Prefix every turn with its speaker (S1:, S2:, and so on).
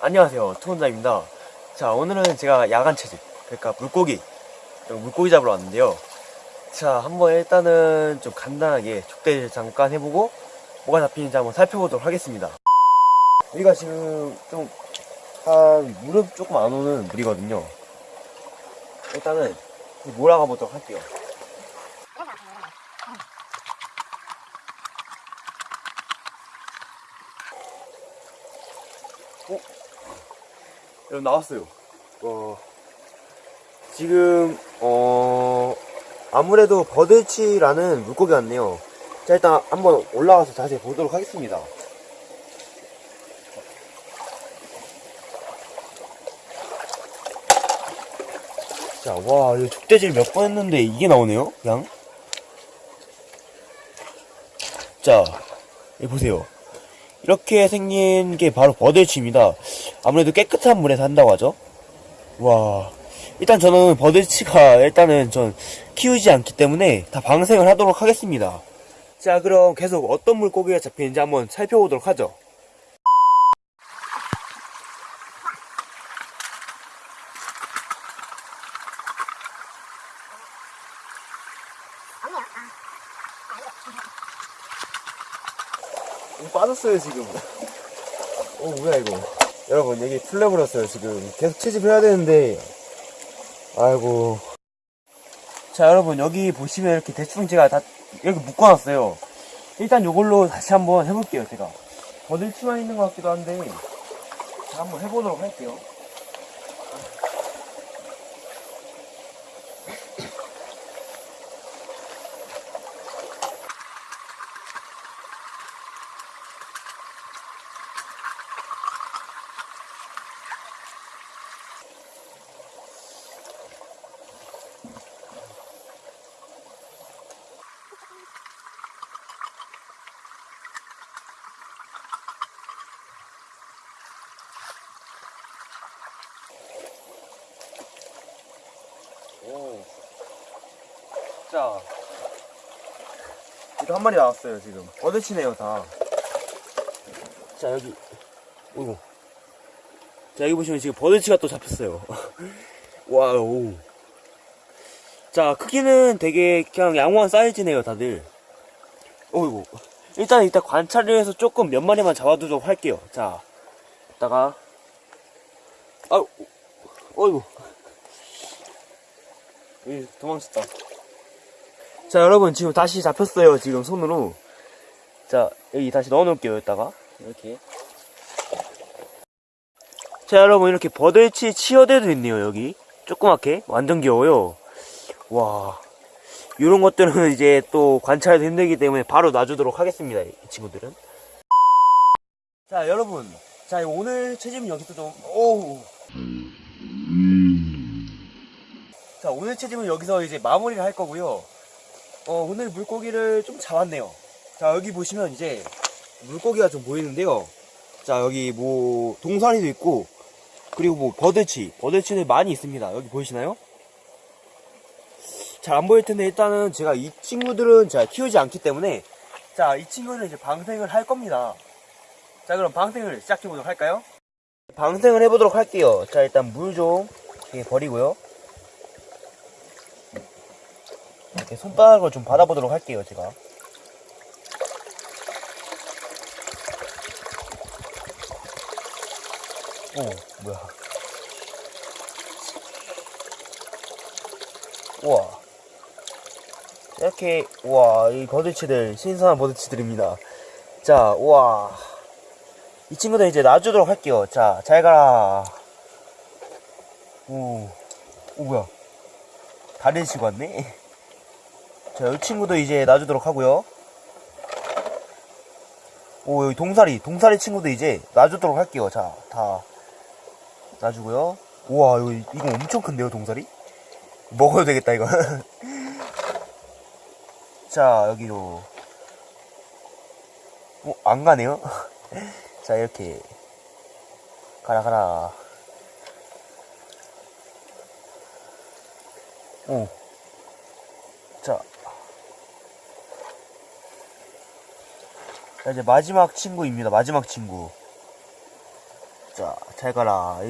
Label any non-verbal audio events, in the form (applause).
S1: 안녕하세요. 투혼자입니다. 자 오늘은 제가 야간 채집 그러니까 물고기 물고기 잡으러 왔는데요. 자 한번 일단은 좀 간단하게 족대를 잠깐 해보고 뭐가 잡히는지 한번 살펴보도록 하겠습니다. 여기가 지금 좀 한 무릎 조금 안 오는 물이거든요. 일단은 몰아가 보도록 할게요 어? 여러분 나왔어요. 어, 지금 어 아무래도 버들치라는 물고기 같네요. 자 일단 한번 올라가서 자세히 보도록 하겠습니다. 자, 와, 이거 족대질 몇 번 했는데 이게 나오네요, 양. 자, 여기 보세요. 이렇게 생긴 게 바로 버들치입니다. 아무래도 깨끗한 물에서 한다고 하죠. 와. 일단 저는 버들치가 일단은 전 키우지 않기 때문에 다 방생을 하도록 하겠습니다. 자, 그럼 계속 어떤 물고기가 잡히는지 한번 살펴보도록 하죠. 오, 빠졌어요, 지금. 어, 뭐야, 이거. 여러분, 여기 풀려버렸어요, 지금. 계속 채집해야 되는데. 아이고. 자, 여러분, 여기 보시면 이렇게 대충 제가 다 이렇게 묶어놨어요. 일단 요걸로 다시 한번 해볼게요, 제가. 버들치만 있는 것 같기도 한데. 자, 한번 해보도록 할게요. 오. 자. 이거 한 마리 나왔어요, 지금. 버들치네요, 다. 자, 여기. 오이고. 자, 여기 보시면 지금 버들치가 또 잡혔어요. (laughs) 와우. 자, 크기는 되게 그냥 양호한 사이즈네요, 다들. 오이고. 일단, 이따 관찰을 해서 조금 몇 마리만 잡아두도록 할게요. 자, 이따가. 아유, 어이구. 이 도망쳤다. 자, 여러분, 지금 다시 잡혔어요. 지금 손으로. 자, 여기 다시 넣어 놓을게요. 여기다가. 이렇게. 자, 여러분, 이렇게 버들치 치어대도 있네요. 여기. 조그맣게. 완전 귀여워요. 와. 이런 것들은 이제 또 관찰도 힘들기 때문에 바로 놔주도록 하겠습니다. 이 친구들은. 자, 여러분. 자, 오늘 채집은 여기서 좀, 오우. 자, 오늘 채집은 여기서 이제 마무리를 할 거고요. 어, 오늘 물고기를 좀 잡았네요. 자, 여기 보시면 이제 물고기가 좀 보이는데요. 자, 여기 뭐 동사리도 있고 그리고 뭐 버들치, 버들치는 많이 있습니다. 여기 보이시나요? 잘 안 보일 텐데 일단은 제가 이 친구들은 제가 키우지 않기 때문에 자, 이 친구는 이제 방생을 할 겁니다. 자, 그럼 방생을 시작해 보도록 할까요? 방생을 해보도록 할게요. 자, 일단 물 좀 버리고요. 이렇게 손바닥을 좀 받아보도록 할게요, 제가. 오, 뭐야. 우와. 이렇게, 우와, 이 버드치들, 신선한 버드치들입니다. 자, 우와. 이 친구들 이제 놔주도록 할게요. 자, 잘 가라. 오, 오, 뭐야. 다른 친구 왔네? 자, 이 친구도 이제 놔주도록 하고요. 오, 여기 동사리, 동사리 친구도 이제 놔주도록 할게요. 자, 다 놔주고요. 우와, 이거, 이거 엄청 큰데요, 동사리? 먹어도 되겠다, 이거. (laughs) 자, 여기로. 어, 안 가네요? (laughs) 자, 이렇게. 가라, 가라. 오. 자. 자, 이제 마지막 친구입니다. 마지막 친구. 자, 잘 가라.